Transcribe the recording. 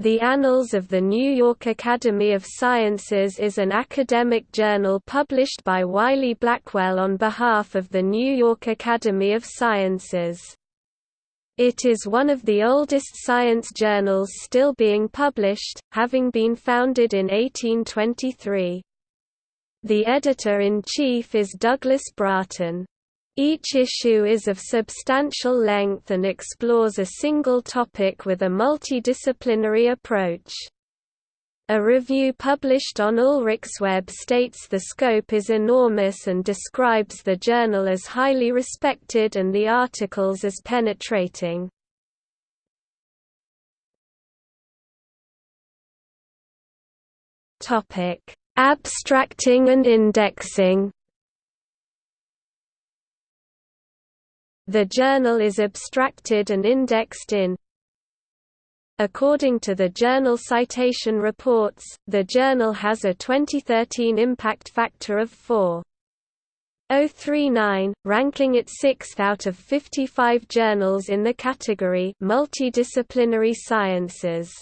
The Annals of the New York Academy of Sciences is an academic journal published by Wiley Blackwell on behalf of the New York Academy of Sciences. It is one of the oldest science journals still being published, having been founded in 1823. The editor-in-chief is Douglas Braaten. Each issue is of substantial length and explores a single topic with a multidisciplinary approach. A review published on Ulrichsweb states the scope is enormous and describes the journal as highly respected and the articles as penetrating. Abstracting and indexing The journal is abstracted and indexed in According to the Journal Citation Reports, the journal has a 2013 impact factor of 4.039, ranking it sixth out of 55 journals in the category Multidisciplinary Sciences.